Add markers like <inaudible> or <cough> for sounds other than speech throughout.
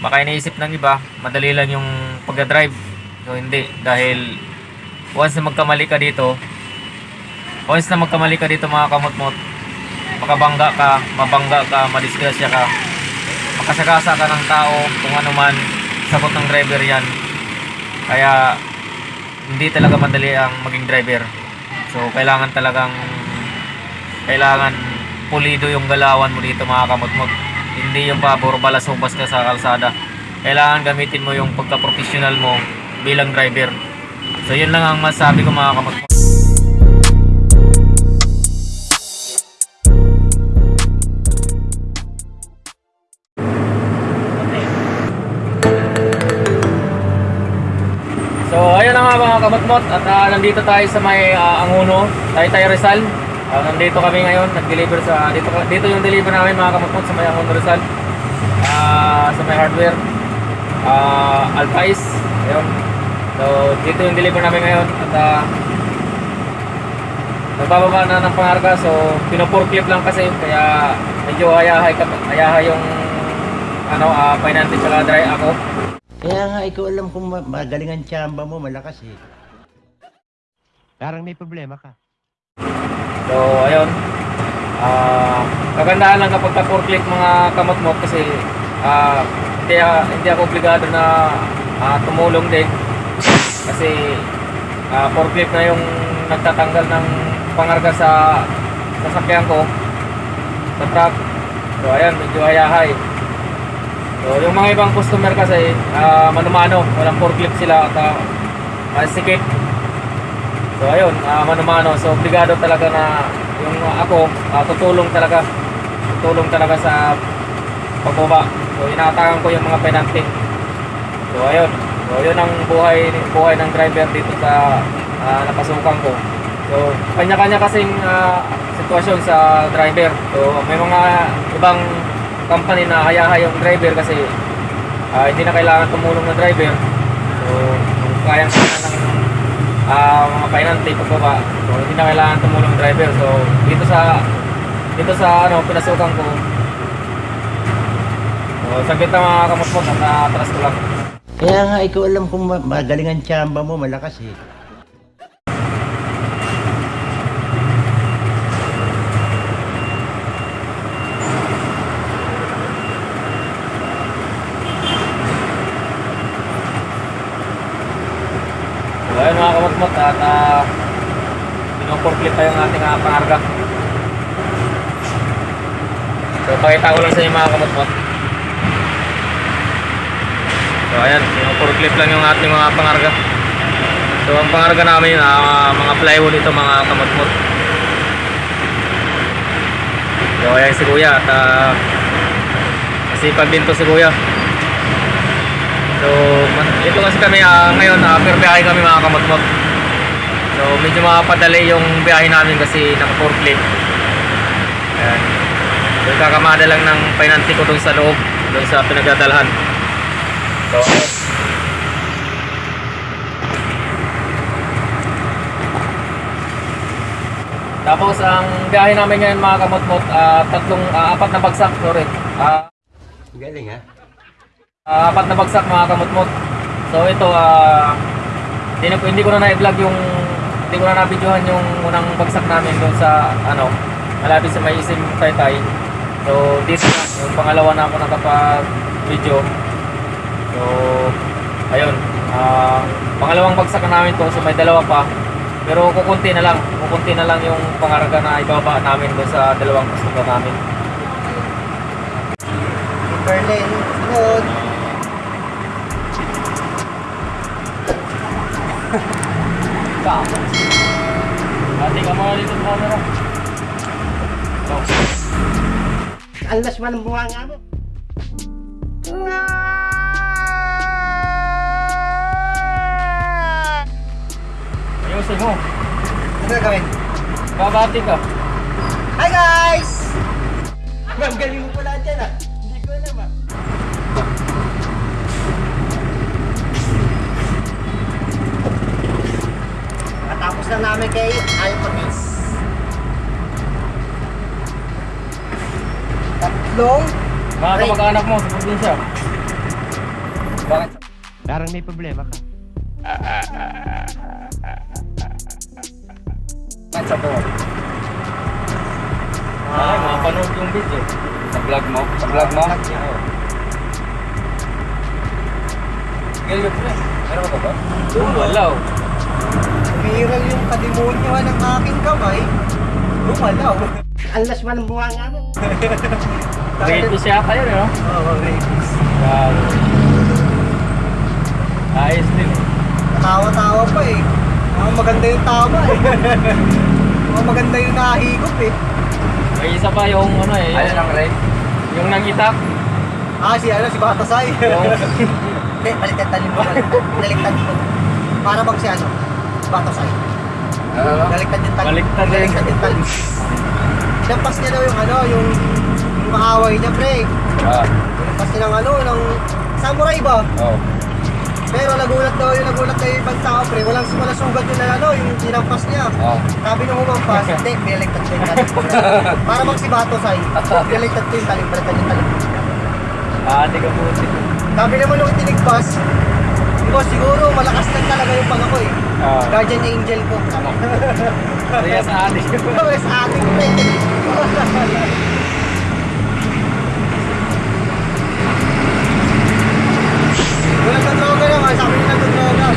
baka iniisip ng iba, madali lang yung pagdadrive. So hindi, dahil once na magkamali ka dito, once na magkamali ka dito mga kamot-mot, makabangga ka, mabangga ka, madisgrasya ka, makasagasa ka ng tao, kung ano man, sagot ng driver yan. Kaya, hindi talaga madali ang maging driver. So, kailangan talagang, kailangan pulido yung galawan mo dito mga kamot-mot. Hindi yung pabor balasubas ka sa kalsada. Kailangan gamitin mo yung pagka-professional mo bilang driver. So, yun lang ang masabi ko mga kamot-mot. So ayun na nga mga kamatmot at ah, nandito tayo sa may uh, Anguno, Taytay Rizal. Ah, nandito kami ngayon, nag-deliver sa dito dito yung deliver namin mga kamatmot sa may Anguno Rizal. Ah, sa may hardware. Ah, Alpais. Ayun. So dito yung deliver namin ngayon at uh, nagbababa na ng pangarga so pino-forklift lang kasi kaya medyo hayahay ka hayahay yung ano uh, finance tsaka dry ako. Kaya nga, ikaw alam kung ma- magaling ang tsamba mo, malakas eh. Parang may problema ka. So, ayun. Ah, kagandahan lang kapag ka-forklift mga kamot mo kasi ah, hindi, hindi ako obligado na ah, tumulong din. Kasi ah, forklift na yung nagtatanggal ng pangarga sa sasakyan ko sa truck. So, ayan, medyo hayahay. So, yung mga ibang customer kasi ah, manumano, walang forklift sila at uh, masikip. So ayun, uh, mano-mano. So obligado talaga na yung uh, ako ah, tutulong talaga. Tutulong talaga sa pagbaba. So inaatakan ko yung mga penalty. So ayun. So yun ang buhay buhay ng driver dito sa ah, napasukan ko. So kanya-kanya kasing ah, sitwasyon sa driver. So may mga ibang company na hayahay yung driver kasi ah, hindi na kailangan tumulong ng driver. So kung kayang kaya ng ah mga pinante pagbaba. So hindi na kailangan tumulong ng driver. So dito sa dito sa ano pinasukan ko. So saglit na mga kamot-mot at atras ko lang. Kaya nga, ikaw alam kung ma- magaling ang tsamba mo, malakas eh. Ayun mga kamot-mot at uh, pinuporklit tayo ng ating uh, pangarga. So pakita ko lang sa inyo mga kamot-mot. So ayan, pinuporklit lang yung ating mga pangarga. So ang pangarga namin, uh, mga plywood ito mga kamot-mot. So ayan si Kuya at uh, masipag din to si Kuya. So, ito kasi kami ah, ngayon, uh, per biyahe kami mga kamotmot. So, medyo makapadali yung biyahe namin kasi naka-forklift. Ayan. So, kakamada lang ng pinanti ko dun sa loob, dun sa pinagdadalhan. So, ayun. Tapos, ang biyahe namin ngayon mga kamotmot, ah, tatlong, ah, apat na bagsak, sorry. Ah, Galing ha? Ah, apat na bagsak mga kamutmot. So ito ah hindi, na- hindi ko na na-vlog yung hindi ko na na-videohan yung unang bagsak namin doon sa ano malapit sa may isim taytay. So dito na yung pangalawa na ako nakapag-video. So ayun. Ah pangalawang bagsak na namin to so may dalawa pa. Pero kukunti na lang, kukunti na lang yung pangarga na ibaba namin doon sa dalawang customer namin. Berlin, good. Tapos. Ate ka mga dito camera. So, Ang lasman ng bunga nga mo. ayusin mo. Ano gagawin? Babati ka. Hi guys! Ma'am, galing mo pala dyan ah. Hindi ko alam ah. Matapos na namin kay Alpatis. Tatlong Mga kamag-anak mo sa probinsya. Bakit? Parang may problema ka. Bakit sa buwan? Ay, mapanood yung video. Sa vlog mo? Sa vlog mo? Ganyan pre. Meron ka ba? Walaw. Viral yung kadimonyohan ng aking kamay. Lumalaw. Alas man ang bunga nga mo. <laughs> Ready siya kayo, no? Oo, oh, rabies. Grabe. Ayos din eh. Tawa-tawa pa eh. Mukhang maganda yung tama eh. Mukhang maganda yung nahigop eh. May isa pa yung ano eh, Ayun yung, ang Ray. yung nangitak. Ah, si ano, si Batasay. Yung, Hindi, <laughs> baliktad talim mo. Baliktad mo. Para bang si ano? Si Batasay. Ano? Baliktad yung talim. Baliktad. Baliktad yung talim. Sinampas niya daw yung ano, yung, yung maaway niya, pre. Ah. Sinampas niya ng ano, ng samurai ba? Oh. Pero nagulat daw yung nagulat daw yung ibang tao, pre. Walang wala sugat yung ano, yung sinampas niya. Oh. Sabi nung humampas, <laughs> hindi, biniligtad ko yung talim. Para bang si Bato Say, biniligtad ko yung talim, baliktad yung talim. ah, di ka puti. Sabi naman nung itinigpas, Diba, siguro malakas lang talaga yung pag ako eh. Ah, Guardian angel ko. kaya sa atin. Pero <laughs> sa ating pre. Wala sa droga naman, sabi nila sa droga.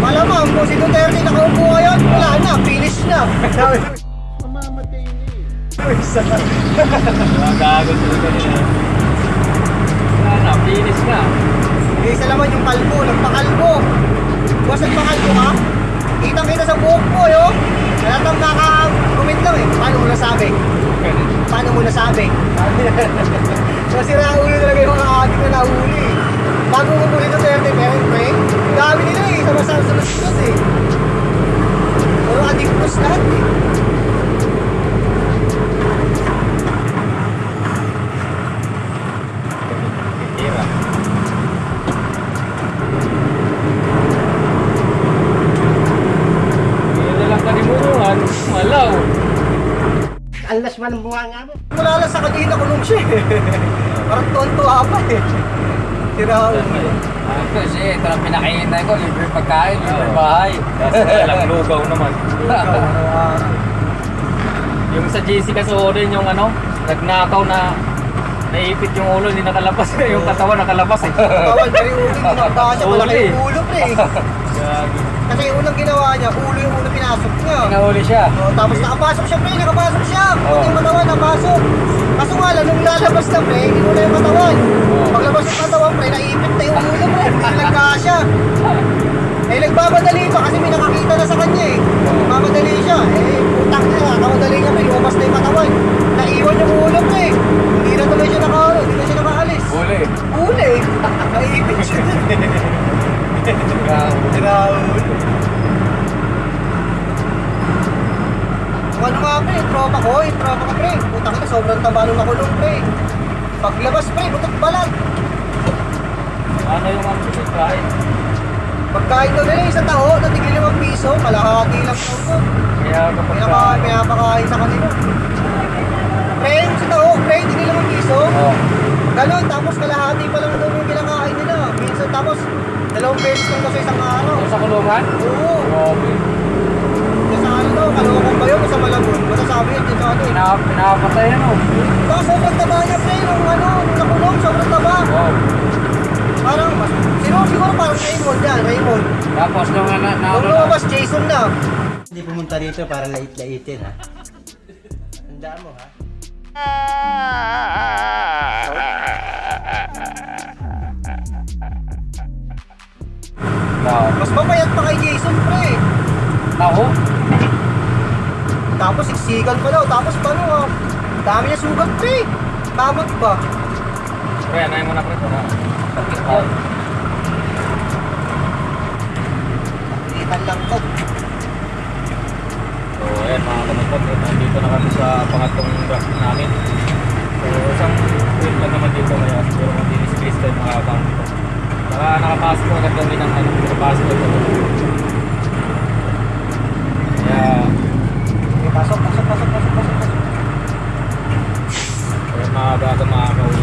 Malamang kung si Duterte nakaupo ngayon, wala na, finish na. Sabi ko, mamamatay eh. Isa na. Mga gago talaga nila. Wala na, finish na. Isa naman yung kalbo, nagpakalbo. Boss, nagpakalbo ka? Kitang-kita sa buhok mo, yo. Halatang kaka-comment lang eh. Paano mo nasabi? Paano mo nasabi? so, si Raul talaga yung mga adik na nahuli. Bago mo muli Duterte, pero pre, ang dami nila eh. Sama-sama sa eh. Puro adiktos lahat eh. Lang kalimutan. Malaw. Alas man ang bunga nga mo. Wala lang sa kanina kulong siya eh. Parang tuwan-tuwa pa eh. Si Raul. Ah, kasi ito ang pinakainay ko. Libre pagkain, libre bahay. Kaso walang lugaw naman. <laughs> Yung sa GC kasi rin yung ano, nagnakaw na naipit yung ulo, hindi nakalabas. <laughs> yung katawan nakalabas eh. Pero yung ulo, ginagawa niya <laughs> malaki yung ulo pre. Gagi. Kasi yung unang ginawa niya, ulo yung ulo pinasok niya. Nahuli siya. Oh, tapos nakapasok siya pre, nakapasok siya. Pati yung katawan nakapasok. Kaso nga lang, nung lalabas na pre, hindi mo na yung katawan. Paglabas yung katawan pre, naipit na yung ulo pre, hindi <laughs> nagkasya. Eh, nagbamadali pa kasi may nakakita na sa kanya eh. Nagmamadali siya. Eh, putang niya, nakamadali niya pre, lumabas na yung katawan. Naiwan yung ulo pre. Hindi na tuloy siya naka, hindi na siya nakaalis. Huli. Uli. <laughs> Naipit siya <laughs> Raul. Kung ano nga pre, yung tropa ko, yung tropa ko pre. Putang ina, sobrang taba nung nakulong pre. Paglabas pre, butot balat. Ano yung ano sa kain? Pagkain daw nila isang taho, natigil limang piso, kalahati lang daw ko. Kaya kapag Pinaka, pinapakain sa kanila. Pre, yung isang taho, pre, tigil limang piso. Oh. Ganon, tapos kalahati pa lang daw yung kinakain nila. Tapos dalawang beses lang sa isang araw. sa kulungan? Oo. Grabe. Kasi ano daw, kalawakang ba yun o sa malabon? Masasabi yun dito ano eh. Pinap pinapatay yan oh. Baka sobrang taba niya pre, nung ano, nung nakulong, sobrang taba. Wow. Parang, siguro, siguro parang Raymond yan, Raymond. Tapos nung na, na, Nung lumabas, Jason na. Hindi pumunta rito para lait-laitin ha. Tandaan mo ha. Na Mas mapayat pa kay Jason pre. taho. Tapos siksikan pa daw, tapos paano ah. Dami niya sugat pre. Tamot ba? Kaya na mo na pre. na. Pilitan lang to. So ayan mga kamagpot, eh, nandito na kami sa pangatlong graphic namin. So isang trip lang naman dito kaya siguro matinis space tayo mga account Para nakapasok po agad kami ng ano, nakapasok agad. Okay, pasok, pasok, pasok, pasok, pasok, pasok. Kaya maabaga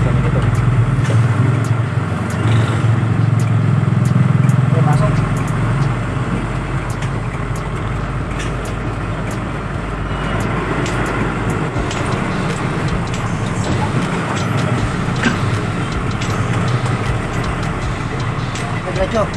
kami nito. Okay, pasok. Dito. diretso.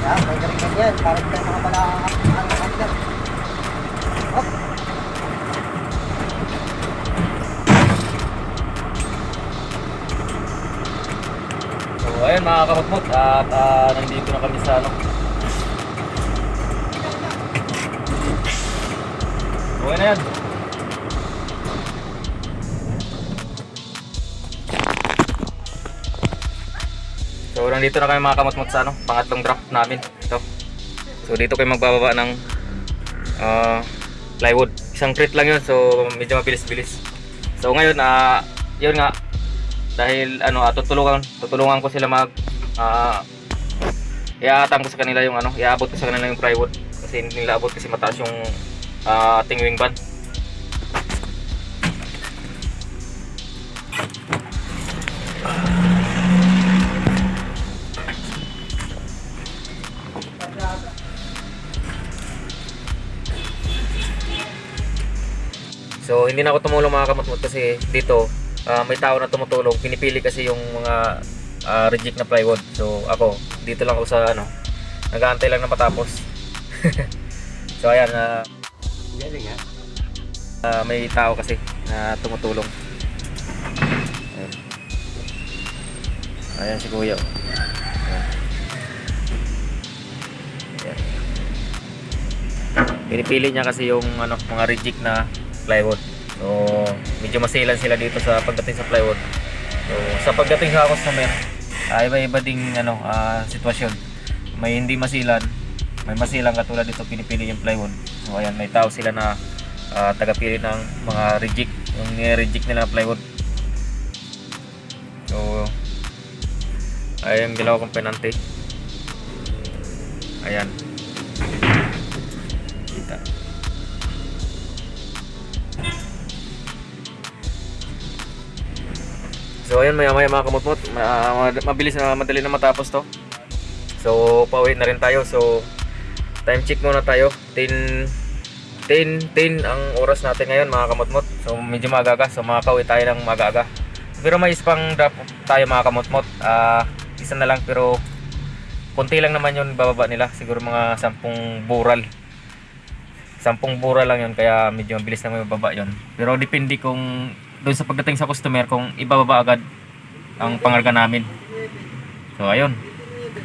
Yan, may galingan yan. Para hindi tayo makapala ang handler. Hop. So ayun mga kamutmot at ah, na yan. So nandito na kami mga kamutmot sa ano, pangatlong drop namin. Ito. So dito kayo magbababa ng ah, plywood. Isang crate lang yun so medyo mabilis-bilis. So ngayon ah yun nga dahil ano ah, tutulungan tutulungan ko sila mag ah iaatang ko sa kanila yung ano iaabot ko sa kanila yung plywood kasi hindi kasi mataas yung ah, ating wing band So hindi na ako tumulong mga kamutmut kasi dito ah, may tao na tumutulong. Pinipili kasi yung mga ah, reject na plywood. So ako dito lang ako sa ano, nag-aantay lang na matapos. <laughs> so ayan, ah, Galing ha. ah, may tao kasi na tumutulong. Ayan, ayan si Kuya. Ayan. Pinipili niya kasi yung ano, mga reject na plywood. So, medyo masilan sila dito sa pagdating sa plywood. So, sa pagdating sa customer, uh, iba-iba ding ano, ah, sitwasyon. May hindi masilan, may masilang katulad dito pinipili yung plywood. So, ayan, may tao sila na ah, tagapili ng mga reject, yung reject nila na plywood. So, ayan yung dalawa kong penante. Ayan. Kita. So ayun maya maya mga ma- mabilis na madali na matapos to. So pauwi na rin tayo. So time check muna tayo. 10 10 10 ang oras natin ngayon mga kamutmot. So medyo maaga So makakauwi tayo ng maaga Pero may isa pang drop tayo mga kamutmot. Ah, isa na lang pero konti lang naman yun bababa nila. Siguro mga 10 bural. 10 bural lang yun kaya medyo mabilis na may bababa yun. Pero depende kung doon sa pagdating sa customer kung ibababa agad ang pangarga namin. So ayun.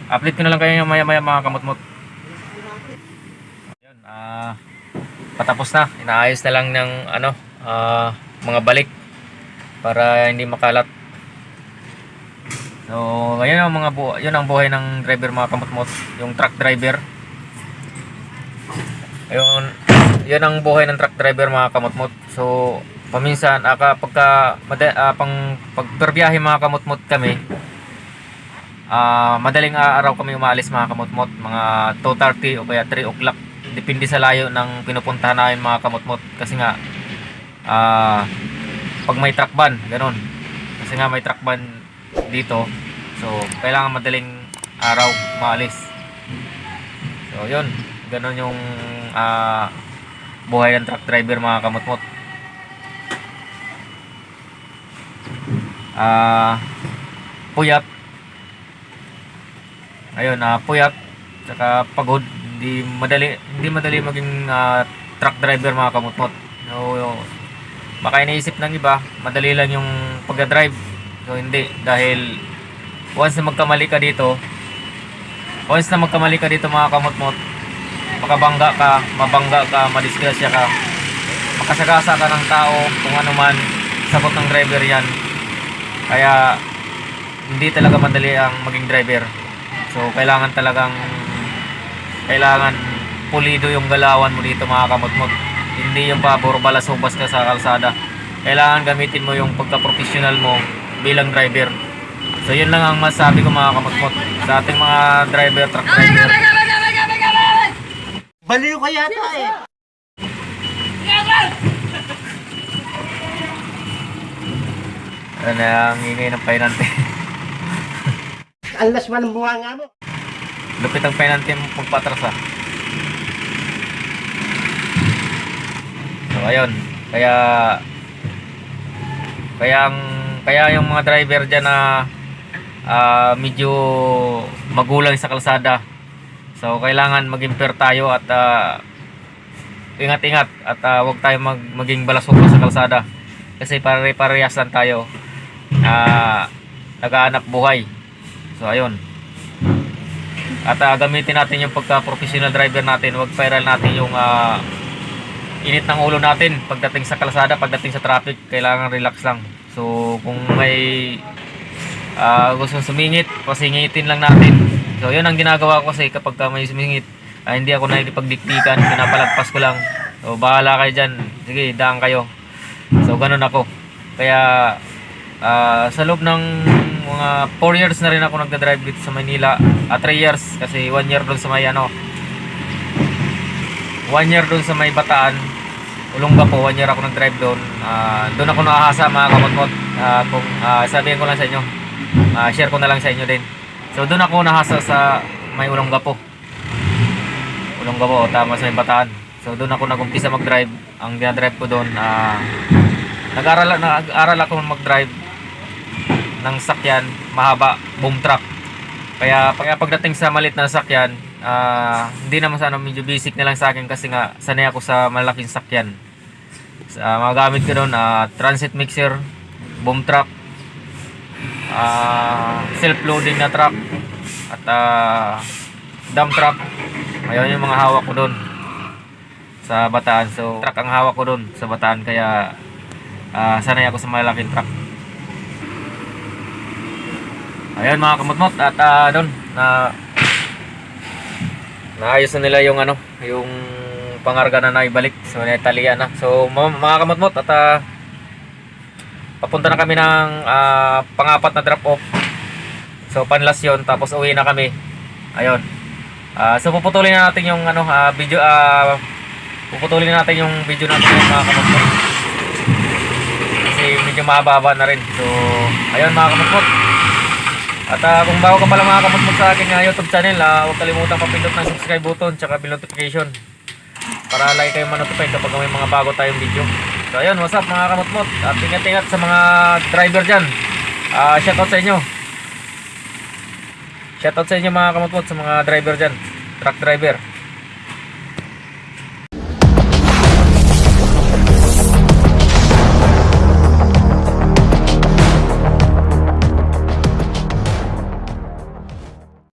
Update ko na lang kayo maya maya mga kamutmot. Ah patapos na. Inaayos na lang ng ano, ah, mga balik para hindi makalat. So, ngayon ang mga bu- yun ang buhay ng driver mga kamutmot, yung truck driver. Ayun, yun ang buhay ng truck driver mga kamutmot. So, paminsan ah, kapag ka, mada, ah, pang pagperbiyahe mga kamutmot kami, ah, madaling araw kami umalis mga kamutmot, mga 2.30 o kaya 3 o'clock. Depende sa layo ng pinupuntahan namin mga kamutmot. Kasi nga, ah, pag may truck ban, ganun. Kasi nga may truck ban dito. So, kailangan madaling araw maalis. So, yun. Ganun yung ah, buhay ng truck driver mga kamutmot. Ah, puyat. Ayun, ah, puyat. Saka pagod. Hindi madali, hindi madali maging ah, truck driver mga kamutmot. So, baka iniisip ng iba, madali lang yung pagdadrive. So, hindi. Dahil once na magkamali ka dito, once na magkamali ka dito mga kamutmot, makabangga ka, mabangga ka, madisgrasya ka, makasagasa ka ng tao, kung ano man, sagot ng driver yan. Kaya, hindi talaga madali ang maging driver. So, kailangan talagang, kailangan pulido yung galawan mo dito mga kamutmot. Hindi yung pabor balasubas ka sa kalsada. Kailangan gamitin mo yung pagka-professional mo bilang driver. So, yun lang ang masabi ko mga kamutmot sa ating mga driver, truck driver. Baliw ka yata eh. Ano na ang ingay ng painante. Ang lasman ng bunga nga mo. Lupit ang penalty mo pagpatras ah. So ayun, kaya kaya ang kaya yung mga driver diyan na ah, medyo magulang sa kalsada. So kailangan maging fair tayo at ah, ingat-ingat at ah, huwag tayo mag, maging balasubas sa kalsada. Kasi pare-parehas lang tayo. Ah, nagaanap buhay. So ayun. At ah, gamitin natin yung pagka-professional driver natin. Huwag viral natin yung ah, init ng ulo natin pagdating sa kalsada, pagdating sa traffic. Kailangan relax lang. So kung may ah, gusto sumingit, pasingitin lang natin. So yun ang ginagawa ko kasi kapag ka may sumingit, ah, hindi ako nakikipagdiktikan, pinapalagpas ko lang. So bahala kayo dyan. Sige, daan kayo. So ganun ako. Kaya ah, sa loob ng mga 4 years na rin ako nagda-drive dito sa Manila. 3 years kasi 1 year doon sa may ano 1 year doon sa may Bataan. Ulongga po, 1 year ako nag-drive doon. Ah, doon ako nakahasa mga kamot-mot. Ah, kung ah, sabihin ko lang sa inyo. Ah, share ko na lang sa inyo din. So doon ako nahasa sa may Ulongga po. Ulongga po, tama sa may Bataan. So doon ako nag-umpisa mag-drive. Ang dinadrive ko doon, ah, nag-aral, nag-aral ako mag-drive ng sakyan, mahaba, boom truck. Kaya, kaya pagdating sa malit na sakyan, ah, hindi naman sa ano, medyo basic na lang sa akin kasi nga sanay ako sa malaking sakyan. Sa mga gamit ko doon, ah, transit mixer, boom truck, ah, self-loading na truck, at ah, dump truck. Ayun yung mga hawak ko doon sa Bataan. So, truck ang hawak ko doon sa Bataan kaya ah, sanay ako sa malaking truck. Ayun mga kamutmot at ah, doon na naayos na nila yung ano, yung pangarga na naibalik. So naitalian na. So mga kamutmot at ah, papunta na kami ng ah, pangapat na drop off. So panlas yun tapos uwi na kami. Ayun. Ah, so puputulin na natin yung ano ah, video ah, puputulin na natin yung video natin mga kamutmot. Kasi medyo mahaba na rin. So ayun mga kamutmot. At ah, kung bago ka pala mga kamutmot sa aking ah, YouTube channel, ah, huwag kalimutan papindot ng subscribe button tsaka bell notification para lagi kayo manotify kapag may mga bago tayong video. So ayun, what's up mga kamutmot? At ingat-ingat sa mga driver dyan. Ah, shoutout sa inyo. Shoutout sa inyo mga kamutmot sa mga driver dyan. Truck driver.